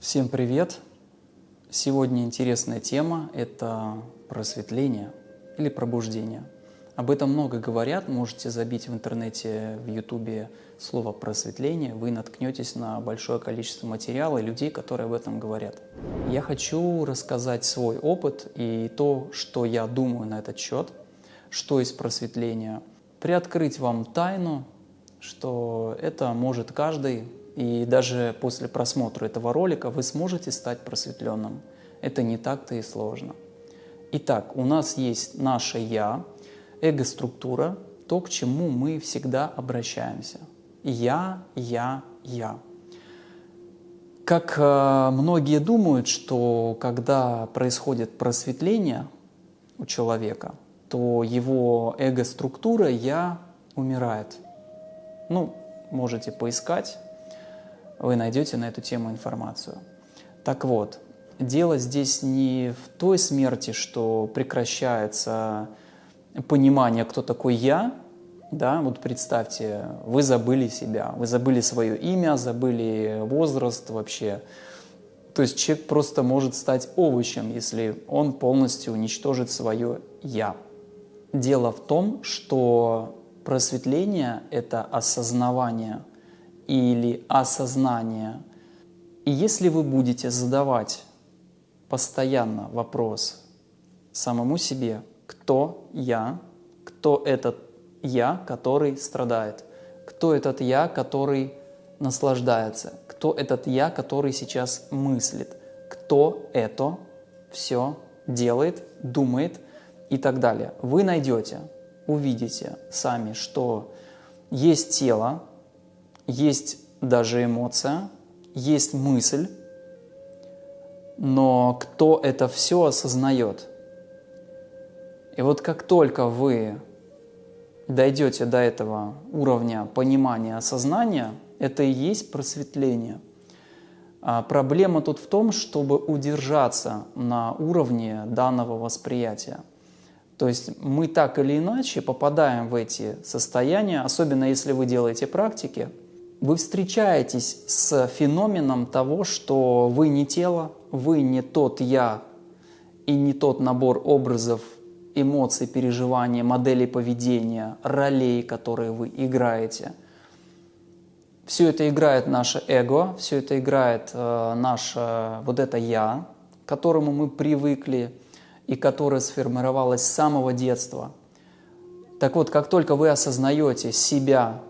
Всем привет! Сегодня интересная тема – это просветление или пробуждение. Об этом много говорят, можете забить в интернете, в ютубе слово «просветление», вы наткнетесь на большое количество материала и людей, которые об этом говорят. Я хочу рассказать свой опыт и то, что я думаю на этот счет, что есть просветление, приоткрыть вам тайну, что это может каждый, и даже после просмотра этого ролика вы сможете стать просветленным. Это не так-то и сложно. Итак, у нас есть наше «я», эго-структура, то, к чему мы всегда обращаемся. Я, я, я. Как э, многие думают, что когда происходит просветление у человека, то его эго-структура «я» умирает. Ну, можете поискать, вы найдете на эту тему информацию. Так вот, дело здесь не в той смерти, что прекращается понимание, кто такой я, да, вот представьте, вы забыли себя, вы забыли свое имя, забыли возраст вообще. То есть человек просто может стать овощем, если он полностью уничтожит свое «я». Дело в том, что просветление – это осознавание или осознание. И если вы будете задавать постоянно вопрос самому себе, кто я, кто этот я, который страдает, кто этот я, который наслаждается, кто этот я, который сейчас мыслит, кто это все делает, думает и так далее. Вы найдете, увидите сами, что есть тело, есть даже эмоция, есть мысль, но кто это все осознает? И вот как только вы дойдете до этого уровня понимания, осознания, это и есть просветление. А проблема тут в том, чтобы удержаться на уровне данного восприятия. То есть мы так или иначе попадаем в эти состояния, особенно если вы делаете практики, вы встречаетесь с феноменом того, что вы не тело, вы не тот «я» и не тот набор образов, эмоций, переживаний, моделей поведения, ролей, которые вы играете. Все это играет наше эго, все это играет э, наше вот это «я», к которому мы привыкли и которое сформировалось с самого детства. Так вот, как только вы осознаете себя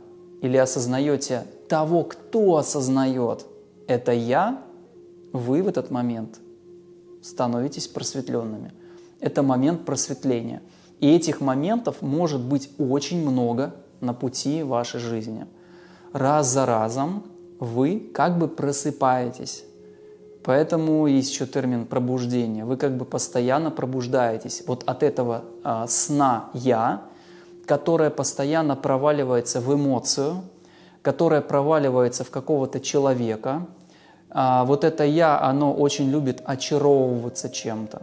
или осознаете того, кто осознает это «я», вы в этот момент становитесь просветленными. Это момент просветления. И этих моментов может быть очень много на пути вашей жизни. Раз за разом вы как бы просыпаетесь. Поэтому есть еще термин пробуждение. Вы как бы постоянно пробуждаетесь вот от этого а, сна «я», которое постоянно проваливается в эмоцию, которое проваливается в какого-то человека. А вот это «я», оно очень любит очаровываться чем-то.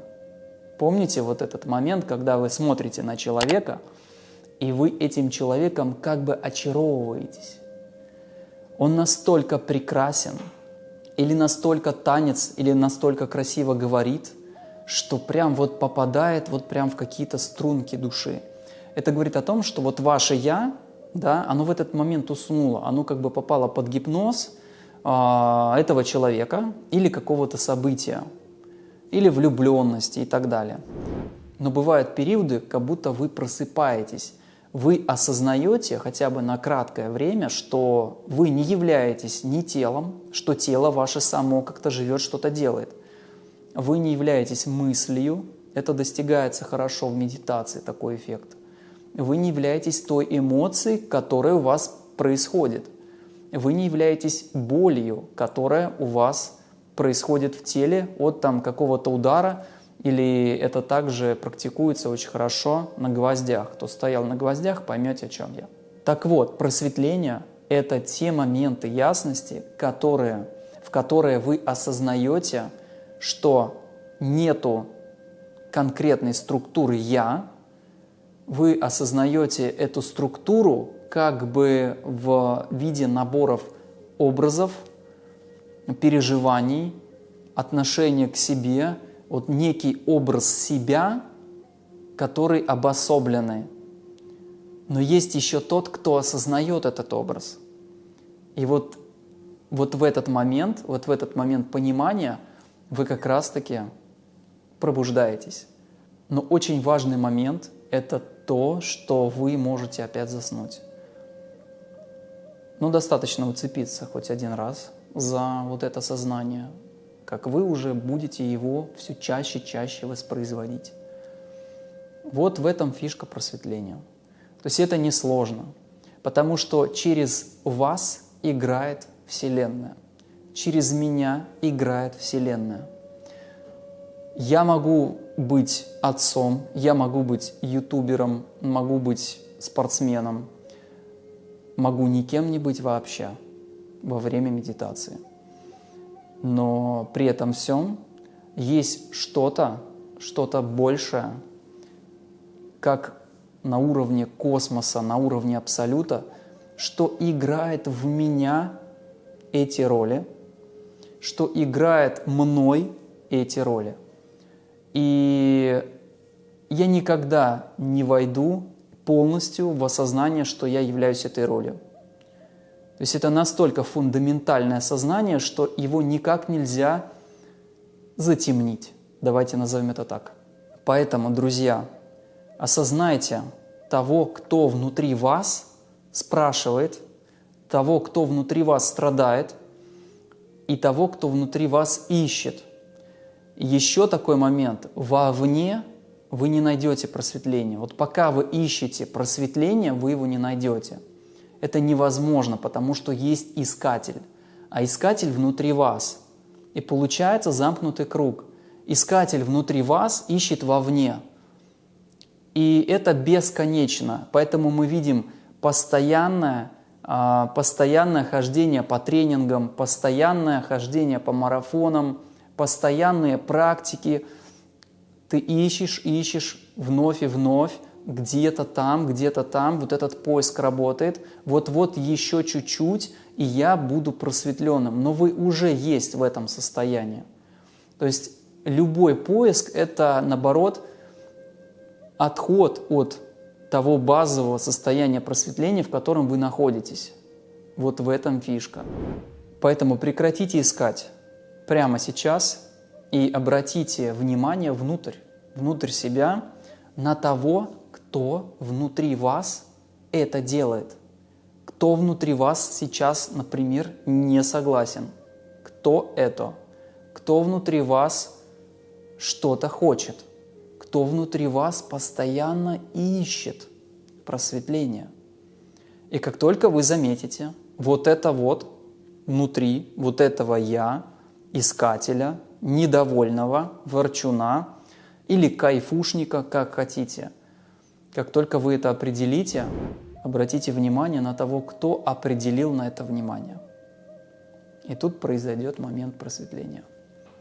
Помните вот этот момент, когда вы смотрите на человека, и вы этим человеком как бы очаровываетесь. Он настолько прекрасен, или настолько танец, или настолько красиво говорит, что прям вот попадает вот прям в какие-то струнки души. Это говорит о том, что вот ваше «я», да, оно в этот момент уснуло, оно как бы попало под гипноз э, этого человека или какого-то события, или влюбленности и так далее. Но бывают периоды, как будто вы просыпаетесь, вы осознаете хотя бы на краткое время, что вы не являетесь ни телом, что тело ваше само как-то живет, что-то делает. Вы не являетесь мыслью, это достигается хорошо в медитации, такой эффект вы не являетесь той эмоцией, которая у вас происходит. Вы не являетесь болью, которая у вас происходит в теле от там какого-то удара, или это также практикуется очень хорошо на гвоздях. Кто стоял на гвоздях, поймете, о чем я. Так вот, просветление – это те моменты ясности, которые, в которые вы осознаете, что нету конкретной структуры «я», вы осознаете эту структуру как бы в виде наборов образов, переживаний, отношение к себе, вот некий образ себя, который обособленный. Но есть еще тот, кто осознает этот образ. И вот, вот в этот момент, вот в этот момент понимания вы как раз-таки пробуждаетесь. Но очень важный момент – это то, что вы можете опять заснуть. Ну, достаточно уцепиться хоть один раз за вот это сознание, как вы уже будете его все чаще и чаще воспроизводить. Вот в этом фишка просветления. То есть это несложно, потому что через вас играет Вселенная, через меня играет Вселенная. Я могу быть отцом, я могу быть ютубером, могу быть спортсменом, могу никем не быть вообще во время медитации. Но при этом всем есть что-то, что-то большее, как на уровне космоса, на уровне абсолюта, что играет в меня эти роли, что играет мной эти роли. И я никогда не войду полностью в осознание, что я являюсь этой ролью. То есть это настолько фундаментальное сознание, что его никак нельзя затемнить. Давайте назовем это так. Поэтому, друзья, осознайте того, кто внутри вас спрашивает, того, кто внутри вас страдает, и того, кто внутри вас ищет. Еще такой момент. Вовне вы не найдете просветления. Вот пока вы ищете просветление, вы его не найдете. Это невозможно, потому что есть искатель, а искатель внутри вас. И получается замкнутый круг. Искатель внутри вас ищет вовне. И это бесконечно. Поэтому мы видим постоянное, а, постоянное хождение по тренингам, постоянное хождение по марафонам, постоянные практики – ты ищешь, ищешь вновь и вновь, где-то там, где-то там, вот этот поиск работает, вот-вот еще чуть-чуть, и я буду просветленным. Но вы уже есть в этом состоянии. То есть любой поиск – это, наоборот, отход от того базового состояния просветления, в котором вы находитесь. Вот в этом фишка. Поэтому прекратите искать прямо сейчас и обратите внимание внутрь, внутрь себя, на того, кто внутри вас это делает. Кто внутри вас сейчас, например, не согласен. Кто это? Кто внутри вас что-то хочет? Кто внутри вас постоянно ищет просветление? И как только вы заметите вот это вот внутри, вот этого «я», искателя, недовольного, ворчуна или кайфушника, как хотите. Как только вы это определите, обратите внимание на того, кто определил на это внимание. И тут произойдет момент просветления.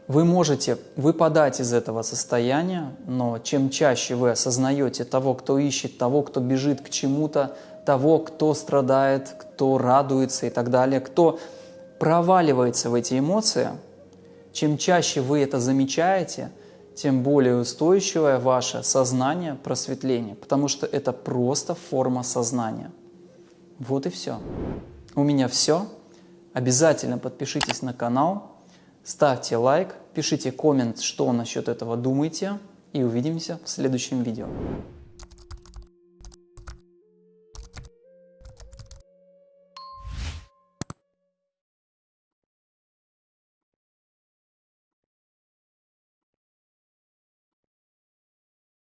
Вы можете выпадать из этого состояния, но чем чаще вы осознаете того, кто ищет, того, кто бежит к чему-то, того, кто страдает, кто радуется и так далее, кто проваливается в эти эмоции – чем чаще вы это замечаете, тем более устойчивое ваше сознание просветление, потому что это просто форма сознания. Вот и все. У меня все. Обязательно подпишитесь на канал, ставьте лайк, пишите коммент, что насчет этого думаете, и увидимся в следующем видео.